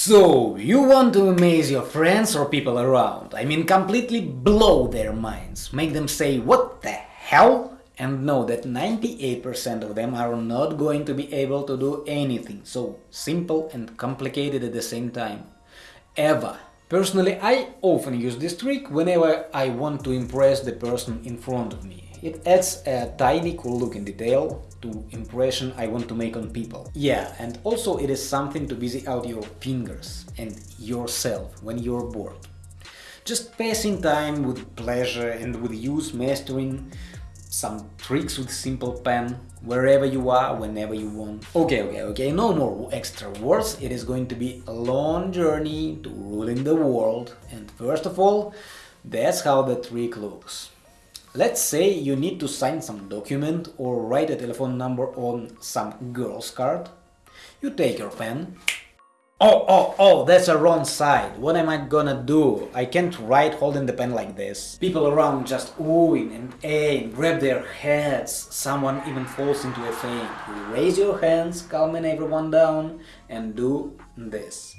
So, you want to amaze your friends or people around, I mean completely blow their minds, make them say what the hell and know that 98% of them are not going to be able to do anything so simple and complicated at the same time. Ever. Personally, I often use this trick whenever I want to impress the person in front of me. It adds a tiny cool looking detail to impression I want to make on people. Yeah, and also it is something to busy out your fingers and yourself when you're bored. Just passing time with pleasure and with use mastering some tricks with simple pen, wherever you are, whenever you want. Okay, okay, okay, no more extra words, it is going to be a long journey to ruling the world, and first of all, that's how the trick looks. Let's say you need to sign some document or write a telephone number on some girl's card. You take your pen. Oh, oh, oh, that's a wrong side. What am I gonna do? I can't write holding the pen like this. People around just oohing and aim, grab their heads. Someone even falls into a faint. Raise your hands, calming everyone down, and do this.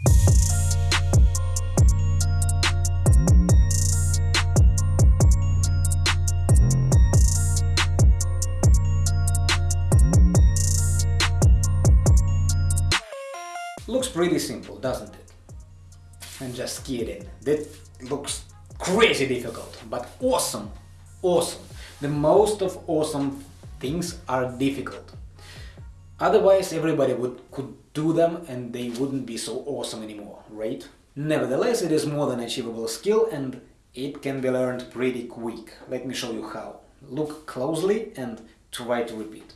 Looks pretty simple, doesn't it? I'm just kidding. That looks crazy difficult, but awesome! Awesome! The most of awesome things are difficult. Otherwise everybody would could do them and they wouldn't be so awesome anymore, right? Nevertheless, it is more than achievable skill and it can be learned pretty quick. Let me show you how. Look closely and try to repeat.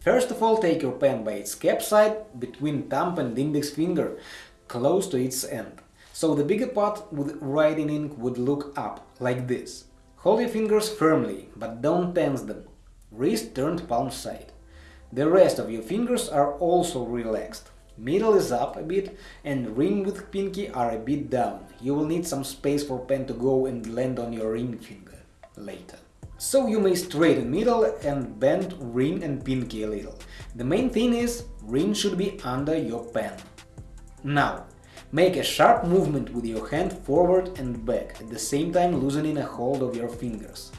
First of all, take your pen by its cap side, between thumb and index finger, close to its end. So the bigger part with writing ink would look up, like this. Hold your fingers firmly, but don't tense them. Wrist turned palm side. The rest of your fingers are also relaxed. Middle is up a bit and ring with pinky are a bit down. You will need some space for pen to go and land on your ring finger later. So you may straighten middle and bend ring and pinky a little. The main thing is, ring should be under your pen. Now, make a sharp movement with your hand forward and back, at the same time loosening a hold of your fingers.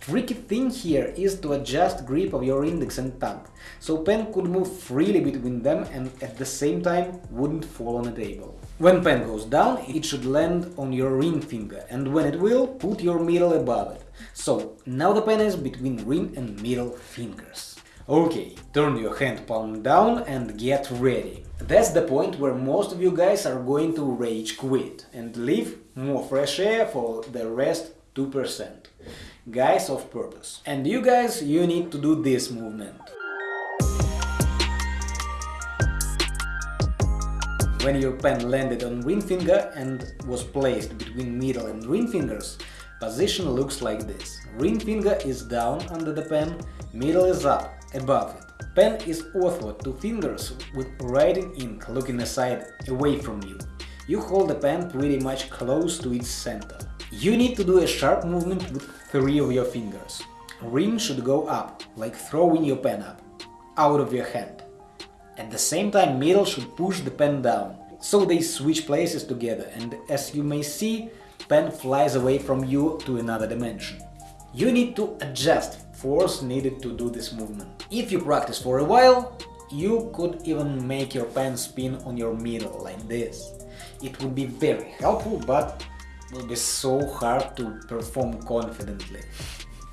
Tricky thing here is to adjust grip of your index and thumb, so pen could move freely between them and at the same time wouldn't fall on a table. When pen goes down, it should land on your ring finger, and when it will, put your middle above it. So, now the pen is between ring and middle fingers. Okay, turn your hand palm down and get ready. That's the point where most of you guys are going to rage quit and leave more fresh air for the rest 2%. Guys of purpose. And you guys, you need to do this movement. When your pen landed on ring finger and was placed between middle and ring fingers, position looks like this. Ring finger is down under the pen, middle is up, above it. Pen is ortho to fingers with writing ink looking aside, away from you. You hold the pen pretty much close to its center. You need to do a sharp movement with three of your fingers. Ring should go up, like throwing your pen up, out of your hand. At the same time, middle should push the pen down, so they switch places together and as you may see, pen flies away from you to another dimension. You need to adjust force needed to do this movement. If you practice for a while, you could even make your pen spin on your middle like this. It would be very helpful, but will be so hard to perform confidently.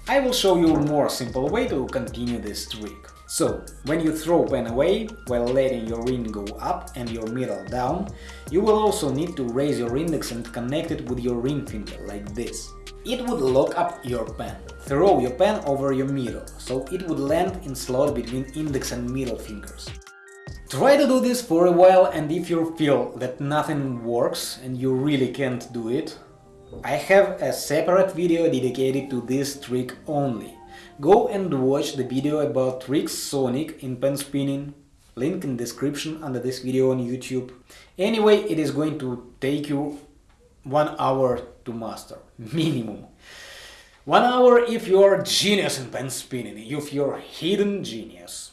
I will show you a more simple way to continue this trick. So, when you throw pen away, while letting your ring go up and your middle down, you will also need to raise your index and connect it with your ring finger, like this. It would lock up your pen. Throw your pen over your middle, so it would land in slot between index and middle fingers. Try to do this for a while and if you feel that nothing works and you really can't do it, I have a separate video dedicated to this trick only. Go and watch the video about tricks Sonic in pen spinning, link in description under this video on YouTube. Anyway, it is going to take you one hour to master, minimum. One hour if you're genius in pen spinning, if you're hidden genius.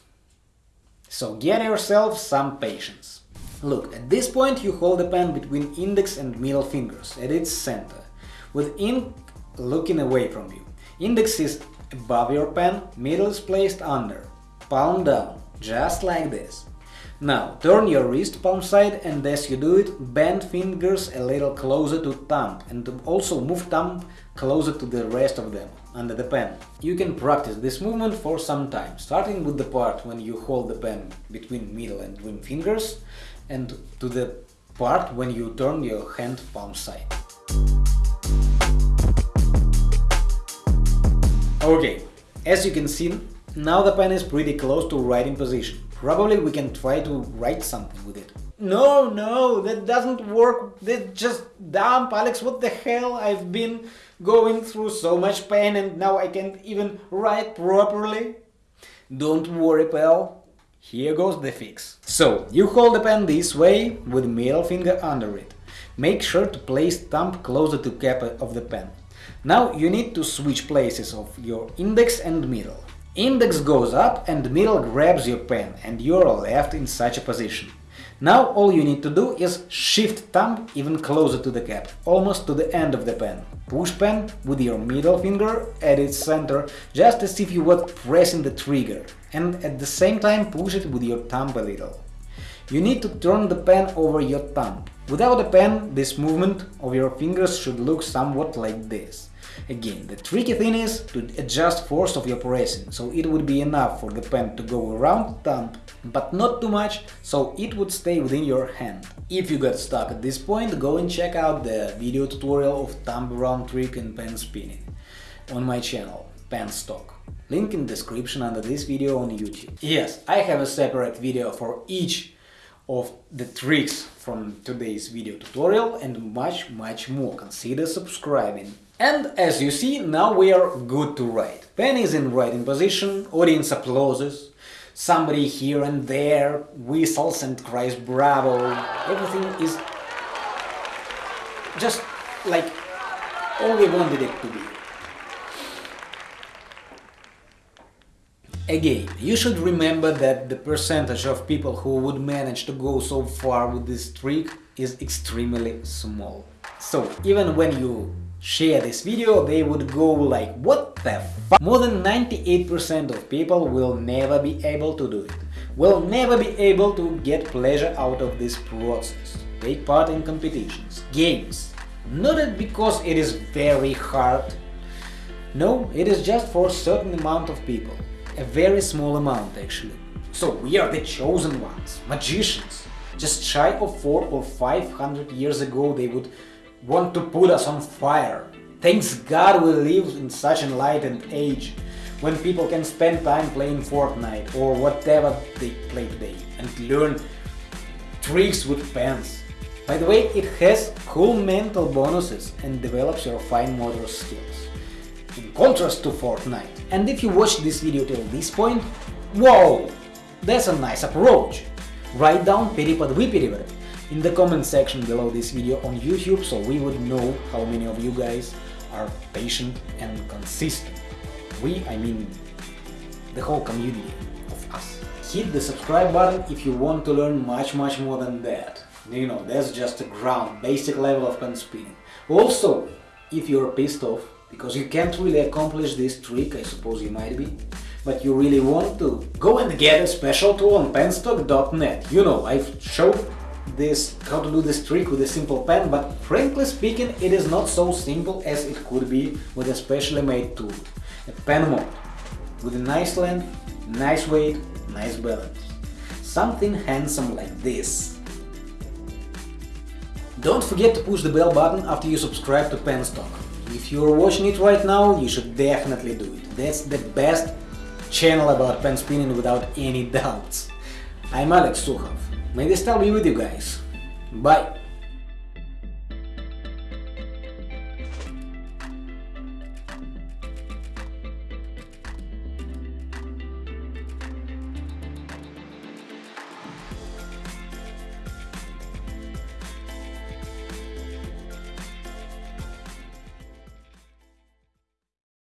So get yourself some patience. Look, at this point you hold the pen between index and middle fingers at its center, with ink looking away from you. Index is above your pen, middle is placed under, palm down, just like this. Now, turn your wrist palm side and as you do it, bend fingers a little closer to thumb and also move thumb closer to the rest of them, under the pen. You can practice this movement for some time, starting with the part when you hold the pen between middle and ring fingers and to the part when you turn your hand palm side. Okay, as you can see, now the pen is pretty close to writing position. Probably we can try to write something with it. No, no, that doesn't work. That's just dumb, Alex. What the hell? I've been going through so much pain and now I can't even write properly. Don't worry, pal. Here goes the fix. So, you hold the pen this way with middle finger under it. Make sure to place thumb closer to cap of the pen. Now you need to switch places of your index and middle. Index goes up and middle grabs your pen and you're left in such a position. Now all you need to do is shift thumb even closer to the cap, almost to the end of the pen. Push pen with your middle finger at its center, just as if you were pressing the trigger, and at the same time push it with your thumb a little. You need to turn the pen over your thumb. Without a pen, this movement of your fingers should look somewhat like this. Again, the tricky thing is to adjust force of your pressing, so it would be enough for the pen to go around the thumb, but not too much, so it would stay within your hand. If you got stuck at this point, go and check out the video tutorial of thumb around trick and pen spinning on my channel, Pen Penstock. Link in description under this video on YouTube. Yes, I have a separate video for each of the tricks from today's video tutorial and much much more. Consider subscribing. And as you see, now we are good to write. Pen is in writing position, audience applauses, somebody here and there whistles and cries bravo, everything is just like all we wanted it to be. Again, you should remember that the percentage of people who would manage to go so far with this trick is extremely small. So, even when you share this video, they would go like, what the fuck? More than 98% of people will never be able to do it, will never be able to get pleasure out of this process, take part in competitions, games. Not because it is very hard, no, it is just for a certain amount of people a very small amount actually. So we are the chosen ones, magicians. Just shy of 4 or 500 years ago they would want to put us on fire. Thanks God we live in such an enlightened age when people can spend time playing Fortnite or whatever they play today and learn tricks with pens. By the way, it has cool mental bonuses and develops your fine motor skills in contrast to Fortnite. And if you watched this video till this point, whoa, that's a nice approach. Write down Peripad Viperiver in the comment section below this video on YouTube so we would know how many of you guys are patient and consistent. We, I mean the whole community of us. Hit the subscribe button if you want to learn much much more than that. You know, that's just a ground, basic level of pen spinning. Also, if you're pissed off because you can't really accomplish this trick, I suppose you might be, but you really want to, go and get a special tool on penstock.net. You know, I've showed this how to do this trick with a simple pen, but frankly speaking, it is not so simple as it could be with a specially made tool. A pen mod with a nice length, nice weight, nice balance. Something handsome like this. Don't forget to push the bell button after you subscribe to Penstock. If you're watching it right now, you should definitely do it. That's the best channel about pen spinning without any doubts. I'm Alex Sukhov. May the style be with you guys. Bye!